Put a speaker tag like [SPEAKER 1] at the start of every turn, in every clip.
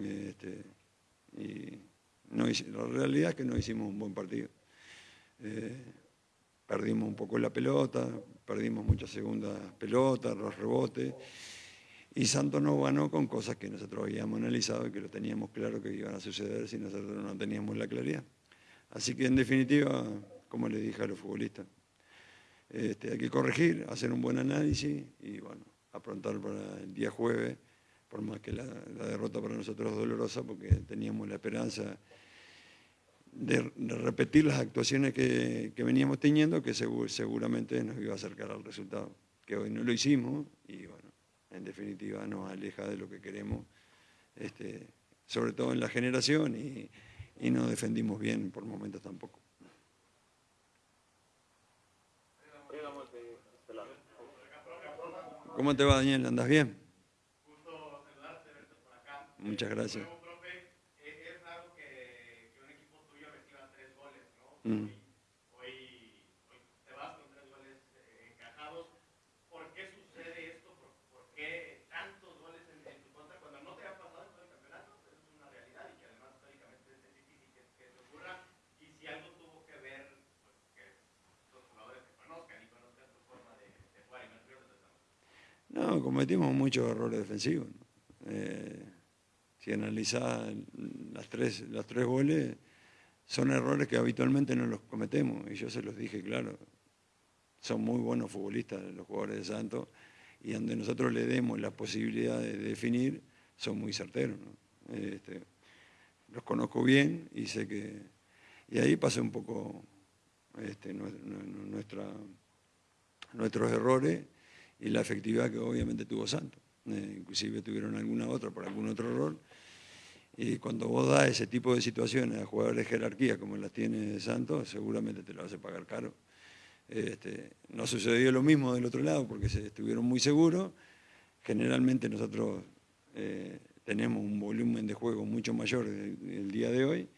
[SPEAKER 1] Este, y la realidad es que no hicimos un buen partido. Eh, perdimos un poco la pelota, perdimos muchas segundas pelotas, los rebotes, y Santos no ganó con cosas que nosotros habíamos analizado y que lo teníamos claro que iban a suceder si nosotros no teníamos la claridad. Así que en definitiva, como le dije a los futbolistas, este, hay que corregir, hacer un buen análisis y bueno, aprontar para el día jueves, por más que la, derrota para nosotros es dolorosa, porque teníamos la esperanza de, repetir las actuaciones que, veníamos teniendo, que seguramente nos iba a acercar al resultado, que hoy no lo hicimos y bueno, en definitiva nos aleja de lo que queremos, este, sobre todo en la generación y, y no defendimos bien por momentos tampoco. ¿Cómo te va, Daniel? ¿Andas bien?
[SPEAKER 2] Gusto saludarte, verte por acá.
[SPEAKER 1] Muchas gracias.
[SPEAKER 2] Luego, profe, es raro que, que un equipo tuyo reciba tres goles, ¿no?
[SPEAKER 1] No, cometimos muchos errores defensivos. Eh, si analizás las tres, los tres goles, son errores que habitualmente no los cometemos. Y yo se los dije, claro, son muy buenos futbolistas los jugadores de Santos y donde nosotros le demos la posibilidad de definir, son muy certeros. Este, los conozco bien y sé que... Y ahí pasa un poco este, nuestros errores y la efectividad que obviamente tuvo Santos. Eh, inclusive tuvieron alguna otra por algún otro error. Y cuando vos das ese tipo de situaciones a jugadores de jerarquía como las tiene Santos, seguramente te lo hace pagar caro. Este, no sucedió lo mismo del otro lado porque se estuvieron muy seguros. Generalmente nosotros eh, tenemos un volumen de juego mucho mayor el, día de hoy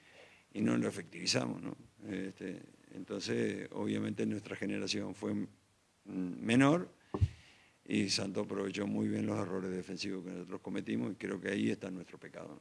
[SPEAKER 1] y no lo efectivizamos. Este, entonces, obviamente nuestra generación fue menor y Santos aprovechó muy bien los errores defensivos que nosotros cometimos y creo que ahí está nuestro pecado.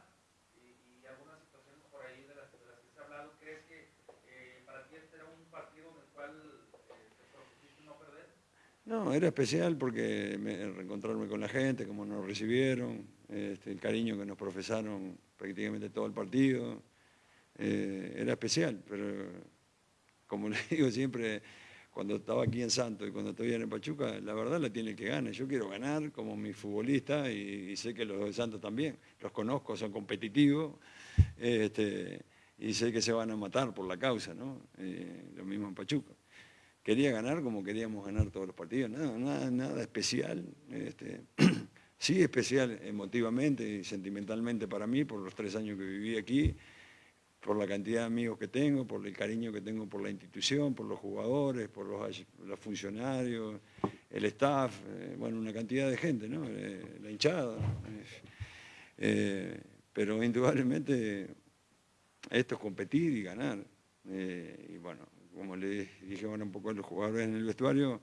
[SPEAKER 1] era especial porque reencontrarme con la gente, cómo nos recibieron, este, el cariño que nos profesaron prácticamente todo el partido. Eh, era especial, pero como le digo siempre, cuando estaba aquí en Santos y cuando estoy en Pachuca, la verdad la tiene que ganar. Yo quiero ganar como mi futbolista y, sé que los de Santos también. Los conozco, son competitivos este, y sé que se van a matar por la causa, ¿no? Eh, lo mismo en Pachuca quería ganar como queríamos ganar todos los partidos, nada, nada, nada especial. Este, sí especial emotivamente y sentimentalmente para mí, por los tres años que viví aquí, por la cantidad de amigos que tengo, por el cariño que tengo por la institución, por los jugadores, por los, funcionarios, el staff, eh, bueno, una cantidad de gente, ¿no? Eh, la hinchada. Eh, pero indudablemente esto es competir y ganar. y bueno, como le dije bueno, un poco a los jugadores en el vestuario,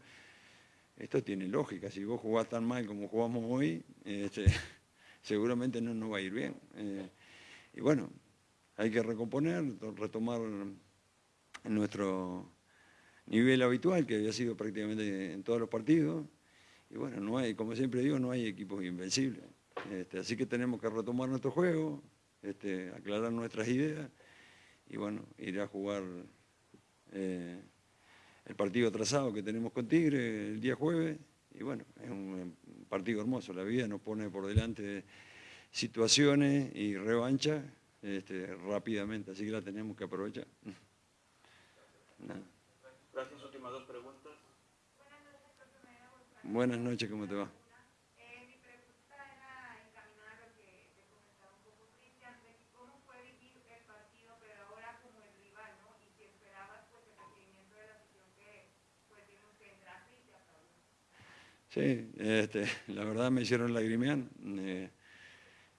[SPEAKER 1] esto tiene lógica. Si vos jugás tan mal como jugamos hoy, este, seguramente no nos va a ir bien. Eh, y bueno, hay que recomponer, retomar nuestro nivel habitual, que había sido prácticamente en todos los partidos. Y bueno, no hay, como siempre digo, no hay equipos invencibles. Este, así que tenemos que retomar nuestro juego, este, aclarar nuestras ideas y bueno, ir a jugar eh, el partido atrasado que tenemos con Tigre el día jueves, y bueno, es un partido hermoso, la vida nos pone por delante situaciones y revancha este, rápidamente, así que la tenemos que aprovechar.
[SPEAKER 3] Gracias, últimas dos preguntas.
[SPEAKER 1] Buenas noches, ¿cómo te va? Sí, este, la verdad me hicieron lagrimear. Eh,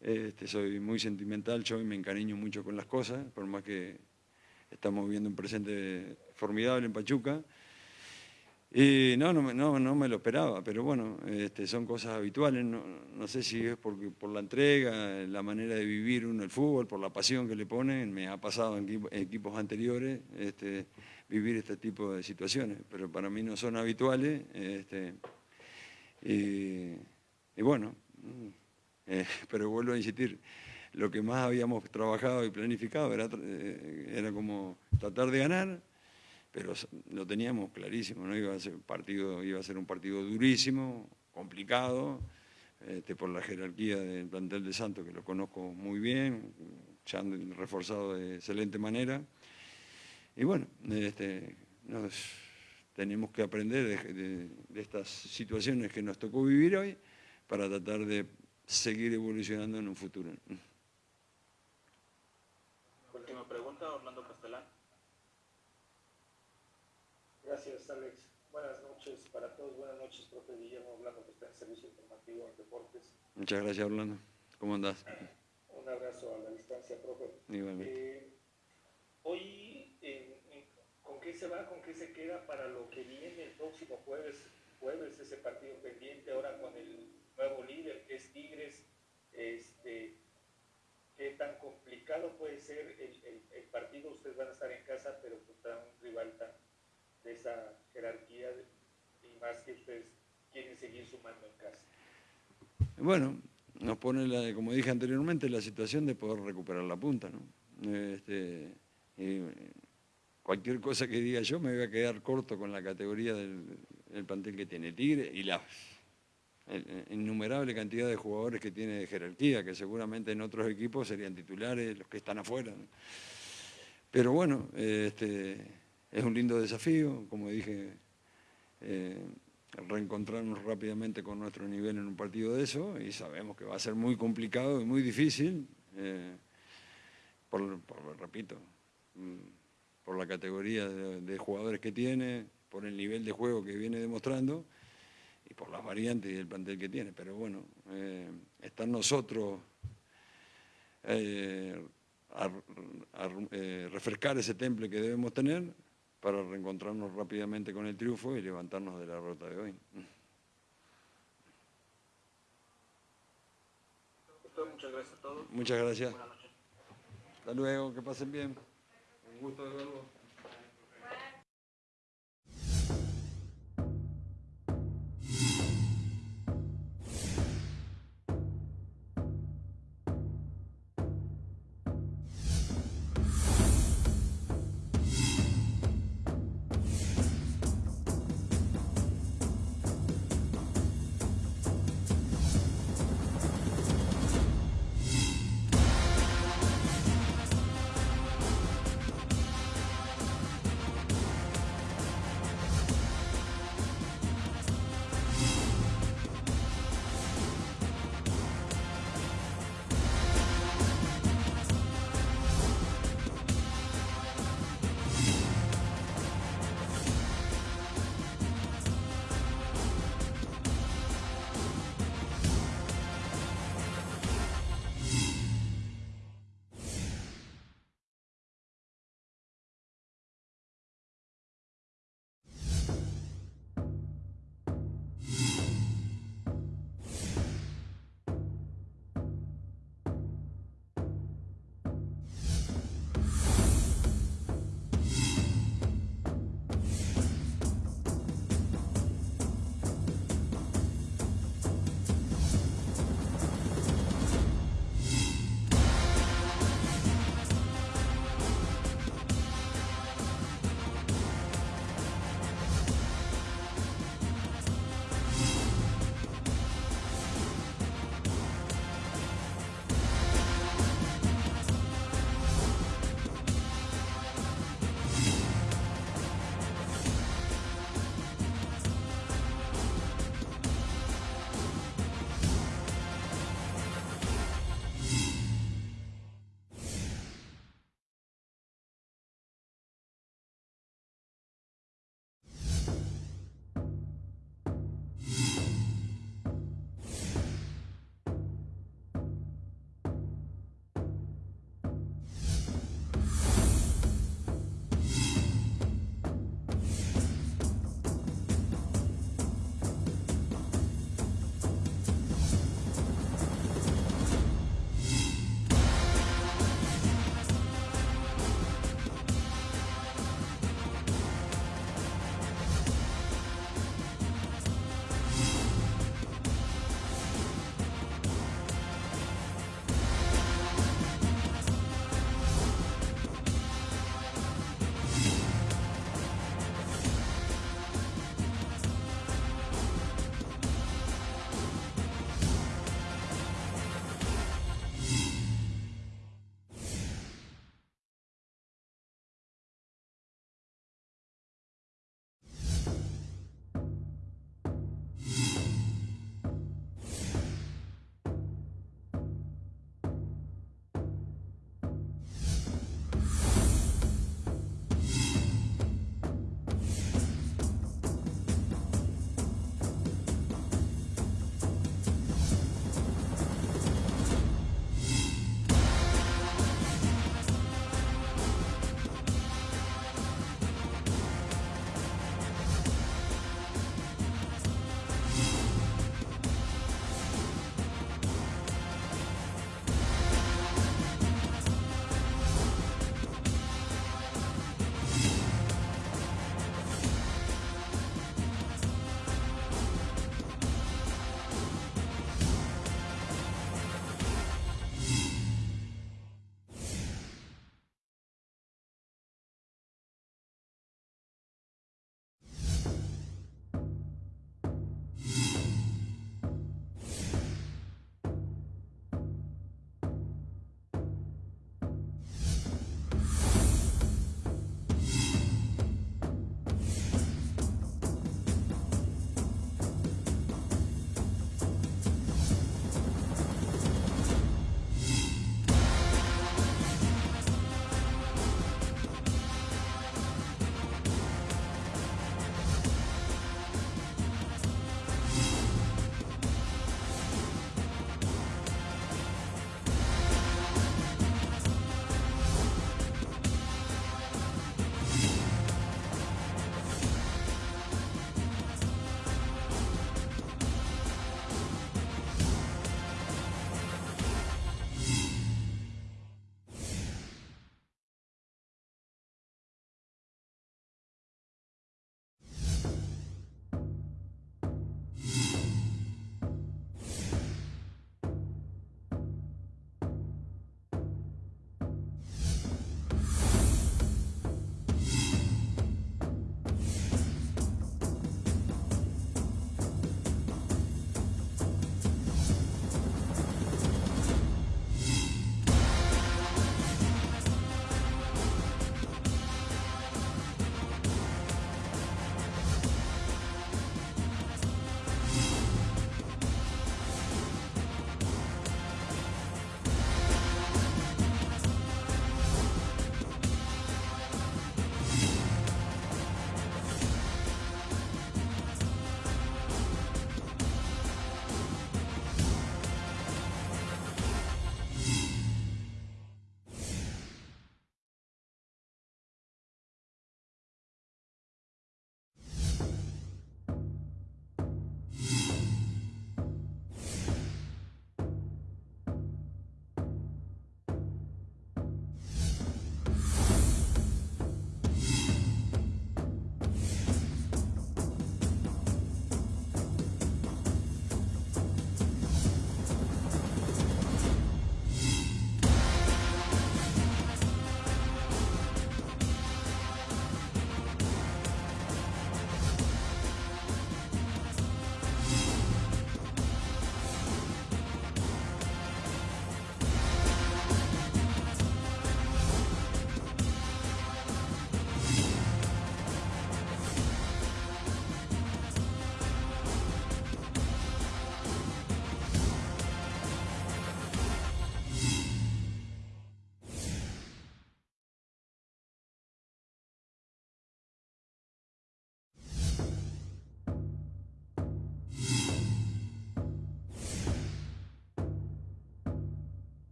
[SPEAKER 1] este, soy muy sentimental yo me encariño mucho con las cosas, por más que estamos viviendo un presente formidable en Pachuca. Y no, no, no, no me lo esperaba, pero bueno, este, son cosas habituales. No, sé si es por la entrega, la manera de vivir uno el fútbol, por la pasión que le ponen. Me ha pasado en equipos anteriores vivir este tipo de situaciones, pero para mí no son habituales. Y, bueno, eh, pero vuelvo a insistir, lo que más habíamos trabajado y planificado era, eh, era como tratar de ganar pero lo teníamos clarísimo, ¿no? Iba a ser partido, iba a ser un partido durísimo, complicado, este, por la jerarquía del plantel de Santos, que lo conozco muy bien, ya han reforzado de excelente manera. Y bueno, este, tenemos que aprender de, de, estas situaciones que nos tocó vivir hoy para tratar de seguir evolucionando en un futuro.
[SPEAKER 3] Última pregunta, Orlando Castellán.
[SPEAKER 4] Gracias, Alex. Buenas noches para todos. Buenas noches, profe Guillermo Orlando, que está en Servicio Informativo en Deportes.
[SPEAKER 1] Muchas gracias, Orlando. ¿Cómo andás?
[SPEAKER 4] Un abrazo a la distancia, profe.
[SPEAKER 1] Igualmente.
[SPEAKER 4] Eh, hoy, ¿con qué se va? ¿Con qué se queda para lo que viene el próximo jueves? Jueves, ese partido pendiente, ahora con el nuevo líder, que es Tigres. Este, ¿Qué tan complicado puede ser el, partido? Ustedes van a estar en casa, pero contra un rival tan de esa jerarquía y más que ustedes quieren seguir sumando en casa.
[SPEAKER 1] Bueno, nos pone, la, como dije anteriormente, la situación de poder recuperar la punta. ¿no? Este, cualquier cosa que diga yo me voy a quedar corto con la categoría del, plantel que tiene Tigre y la innumerable cantidad de jugadores que tiene de jerarquía, que seguramente en otros equipos serían titulares, los que están afuera. Pero bueno, este, es un lindo desafío, como dije, eh, reencontrarnos rápidamente con nuestro nivel en un partido de eso y sabemos que va a ser muy complicado y muy difícil, eh, por, repito, mm, por la categoría de, jugadores que tiene, por el nivel de juego que viene demostrando y por las variantes y el plantel que tiene. Pero bueno, eh, estar nosotros a, refrescar ese temple que debemos tener para reencontrarnos rápidamente con el triunfo y levantarnos de la ruta de hoy.
[SPEAKER 3] Muchas gracias a todos.
[SPEAKER 1] Muchas gracias. Hasta luego, que pasen bien. Un gusto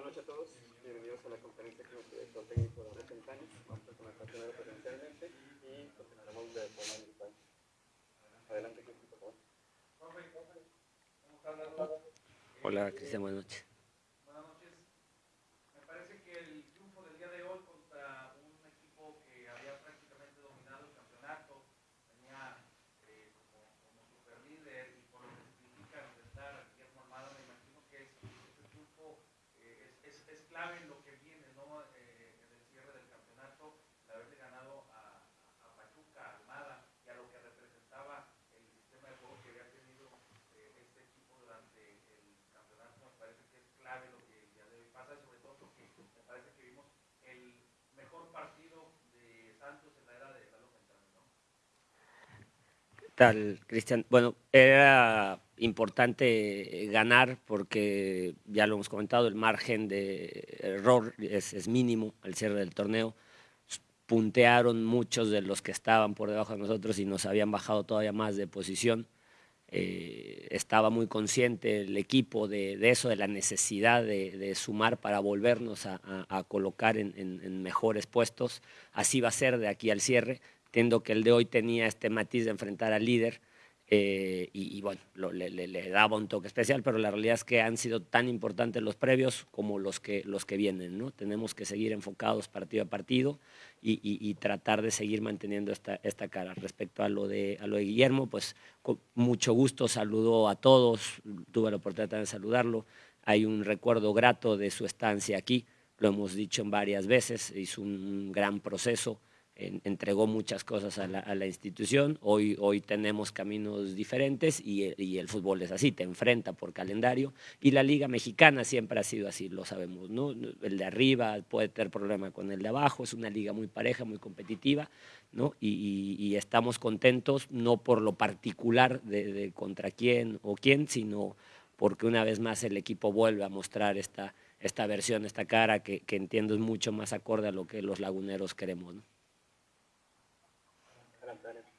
[SPEAKER 3] Buenas noches a todos. Bienvenidos a la conferencia con el director técnico de Cañas. Vamos a comenzar primero presencialmente y continuaremos de forma virtual. Adelante, Cristian, por favor.
[SPEAKER 5] Hola, Cristian, buenas noches.
[SPEAKER 2] Buenas noches. Me parece que el triunfo del día de hoy contra un equipo que había prácticamente dominado el campeonato, tenía eh, como, como super líder y por lo que significa enfrentar a Guillermo Armada, me imagino que es- ese triunfo eh, es, es- es clave en lo que viene, ¿no? Eh, en el cierre del campeonato, el haberle ganado a, a Pachuca, Armada y a lo que representaba el sistema de juego que había tenido eh, este equipo durante el campeonato, me parece que es clave lo que el día de pasa, y sobre todo porque me parece que vimos el mejor partido de Santos en la era de Lalo ¿no?
[SPEAKER 5] ¿Qué tal, Cristian? Bueno, era importante ganar porque, ya lo hemos comentado, el margen de error es, mínimo al cierre del torneo. Puntearon muchos de los que estaban por debajo de nosotros y nos habían bajado todavía más de posición. Eh, estaba muy consciente el equipo de, eso, de la necesidad de, sumar para volvernos a, colocar en- en mejores puestos. Así va a ser de aquí al cierre. Entiendo que el de hoy tenía este matiz de enfrentar al líder eh, y, y bueno, lo- le, le- le daba un toque especial, pero la realidad es que han sido tan importantes los previos como los que, los que vienen. ¿no? Tenemos que seguir enfocados partido a partido y, y- y tratar de seguir manteniendo esta, esta cara. Respecto a lo, de, a lo de Guillermo, pues con mucho gusto saludó a todos, tuve la oportunidad de saludarlo. Hay un recuerdo grato de su estancia aquí, lo hemos dicho en varias veces, hizo un gran proceso, entregó muchas cosas a la, institución. Hoy, hoy tenemos caminos diferentes y, el- fútbol es así, te enfrenta por calendario. Y la Liga Mexicana siempre ha sido así, lo sabemos. ¿no? El de arriba puede tener problema con el de abajo, es una liga muy pareja, muy competitiva. ¿no? Y, estamos contentos no por lo particular de, contra quién o quién, sino porque una vez más el equipo vuelve a mostrar esta, esta versión, esta cara que, entiendo es mucho más acorde a lo que los laguneros queremos.
[SPEAKER 3] Adelante, adelante.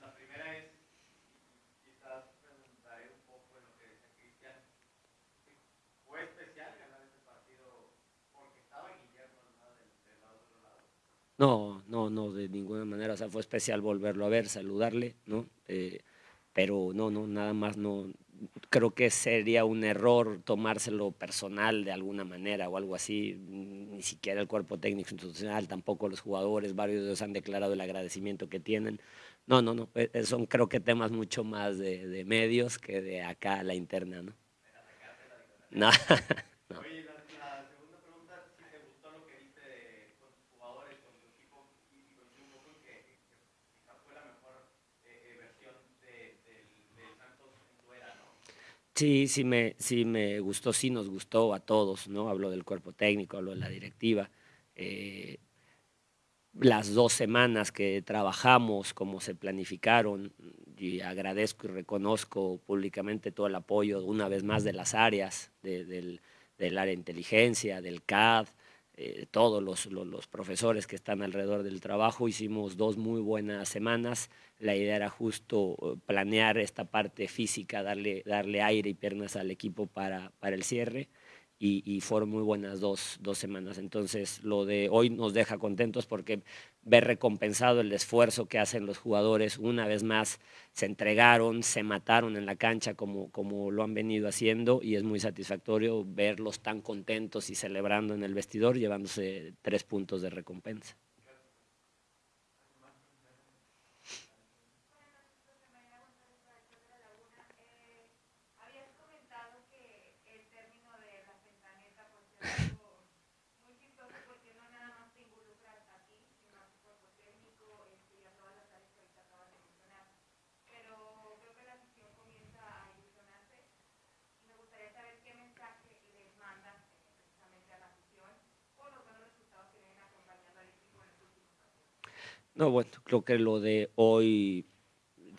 [SPEAKER 2] La primera es, quizás preguntaré un poco en lo que decía Cristian, ¿fue especial ganar este partido porque estaba Guillermo Armada del, del lado otro lado?
[SPEAKER 5] No, no, no, de ninguna manera. O sea, fue especial volverlo a ver, saludarle, ¿no? Eh, pero no, no, nada más no. Creo que sería un error tomárselo personal de alguna manera o algo así. Ni siquiera el cuerpo técnico institucional, tampoco los jugadores, varios de ellos han declarado el agradecimiento que tienen. No, no, no. eh, Son creo que temas mucho más de, de medios que de acá a la interna, ¿no? No.
[SPEAKER 2] Oye, la, la segunda pregunta, si te gustó lo que viste de- con tus jugadores, con tu equipo, y, y coincido un poco en que, que quizás fue la mejor eh, eh, versión de, del, del Santos en tu era, ¿no?
[SPEAKER 5] Sí, sí me, sí me gustó, sí nos gustó a todos, ¿no? Hablo del cuerpo técnico, hablo de la directiva. Eh, las dos semanas que trabajamos, como se planificaron, y agradezco y reconozco públicamente todo el apoyo, una vez más, de las áreas, de- del, del área de inteligencia, del CAD, eh, todos los, los- profesores que están alrededor del trabajo. Hicimos dos muy buenas semanas. La idea era justo eh, planear esta parte física, darle, darle aire y piernas al equipo para, para el cierre. Y, y fueron muy buenas dos, dos semanas. Entonces, lo de hoy nos deja contentos porque ver recompensado el esfuerzo que hacen los jugadores, una vez más se entregaron, se mataron en la cancha como, como lo han venido haciendo y es muy satisfactorio verlos tan contentos y celebrando en el vestidor, llevándose tres puntos de recompensa.
[SPEAKER 6] Habías comentado que el término de la centaneta pues es algo muy chistoso porque no nada más te involucras a ti, sino a tu cuerpo técnico este, y a todas las áreas que ahorita acabas de mencionar. Pero creo que la afición comienza a ilusionarse y me gustaría saber qué mensaje les mandas eh, precisamente a la afición por los buenos resultados que vienen acompañando al equipo en los últimos partidos.
[SPEAKER 5] No, bueno, creo que lo de hoy,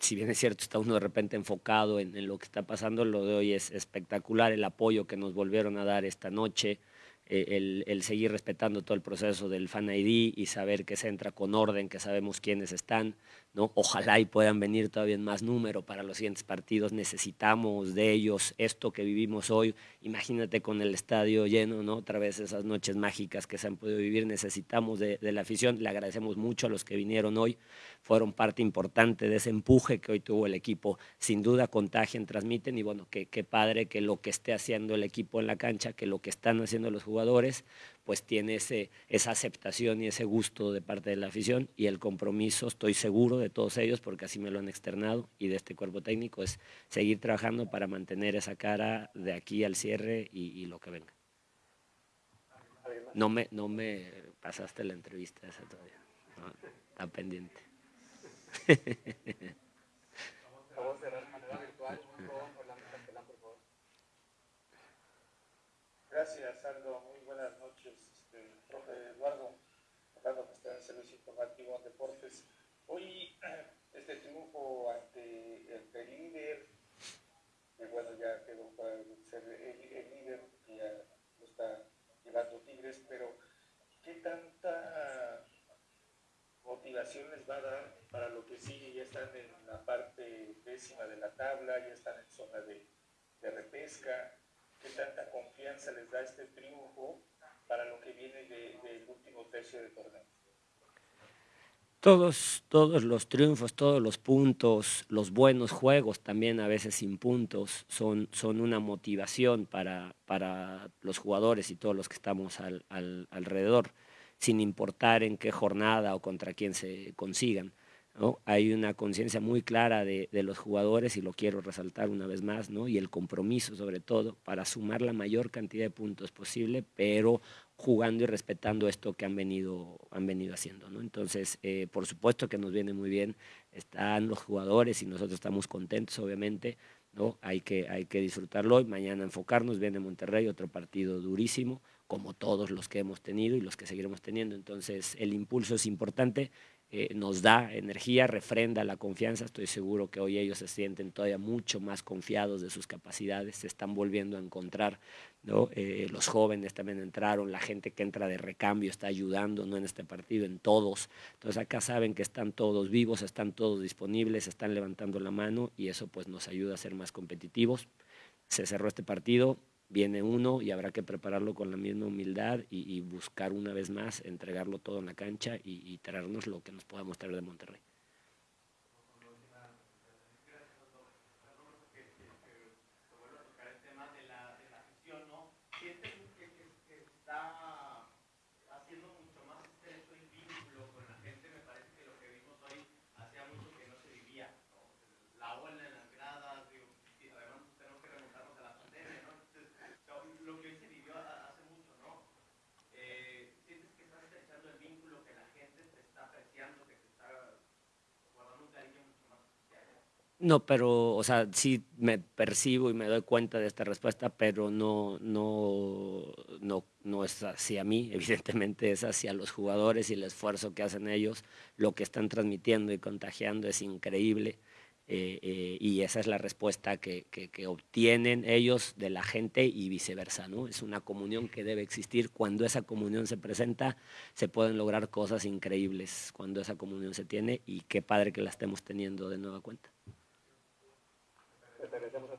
[SPEAKER 5] si bien es cierto, está uno de repente enfocado en, lo que está pasando, lo de hoy es espectacular, el apoyo que nos volvieron a dar esta noche, eh, el, el seguir respetando todo el proceso del Fan ID y saber que se entra con orden, que sabemos quiénes están, ¿no? Ojalá y puedan venir todavía en más número para los siguientes partidos. Necesitamos de ellos esto que vivimos hoy. Imagínate con el estadio lleno, ¿no? Otra vez esas noches mágicas que se han podido vivir. Necesitamos de, la afición. Le agradecemos mucho a los que vinieron hoy. Fueron parte importante de ese empuje que hoy tuvo el equipo. Sin duda contagian, transmiten y bueno, qué padre que lo que esté haciendo el equipo en la cancha, que lo que están haciendo los jugadores, pues tiene ese, esa aceptación y ese gusto de parte de la afición y el compromiso, estoy seguro de todos ellos, porque así me lo han externado y de este cuerpo técnico, es seguir trabajando para mantener esa cara de aquí al cierre y, lo que venga. No me, no me pasaste la entrevista esa todavía, está pendiente.
[SPEAKER 4] Gracias, Aldo. Muy buenas noches, este, profe Eduardo, Eduardo que está en el Servicio Informativo de Deportes. Hoy, este triunfo ante el, líder, que bueno, ya quedó para ser el, líder, que ya lo está llevando Tigres, pero ¿qué tanta motivación les va a dar para lo que sigue? Ya están en la parte décima de la tabla, ya están en zona de repesca qué tanta confianza les da este triunfo para lo que viene del último tercio del torneo.
[SPEAKER 5] Todos, todos los triunfos, todos los puntos, los buenos juegos también a veces sin puntos son, son una motivación para, para los jugadores y todos los que estamos al, alrededor, sin importar en qué jornada o contra quién se consigan. Hay una conciencia muy clara de, los jugadores y lo quiero resaltar una vez más, ¿no? y el compromiso sobre todo para sumar la mayor cantidad de puntos posible, pero jugando y respetando esto que han venido, han venido haciendo. ¿no? Entonces, eh, por supuesto que nos viene muy bien, están los jugadores y nosotros estamos contentos, obviamente, ¿no? hay, que, hay que disfrutarlo hoy, mañana enfocarnos, viene Monterrey, otro partido durísimo, como todos los que hemos tenido y los que seguiremos teniendo. Entonces, el impulso es importante eh, nos da energía, refrenda la confianza. Estoy seguro que hoy ellos se sienten todavía mucho más confiados de sus capacidades, se están volviendo a encontrar. Eh, los jóvenes también entraron, la gente que entra de recambio está ayudando ¿no? en este partido, en todos. Entonces acá saben que están todos vivos, están todos disponibles, están levantando la mano y eso pues nos ayuda a ser más competitivos. Se cerró este partido, viene uno y habrá que prepararlo con la misma humildad y, buscar una vez más, entregarlo todo en la cancha y, y traernos lo que nos pueda mostrar de Monterrey. No, pero, o sea, sí me percibo y me doy cuenta de esta respuesta, pero no, no, no, no es hacia mí, evidentemente es hacia los jugadores y el esfuerzo que hacen ellos. Lo que están transmitiendo y contagiando es increíble. Eh, eh, y esa es la respuesta que, que, que, obtienen ellos de la gente y viceversa. ¿no? Es una comunión que debe existir. Cuando esa comunión se presenta, se pueden lograr cosas increíbles cuando esa comunión se tiene y qué padre que la estemos teniendo de nueva cuenta regresemos a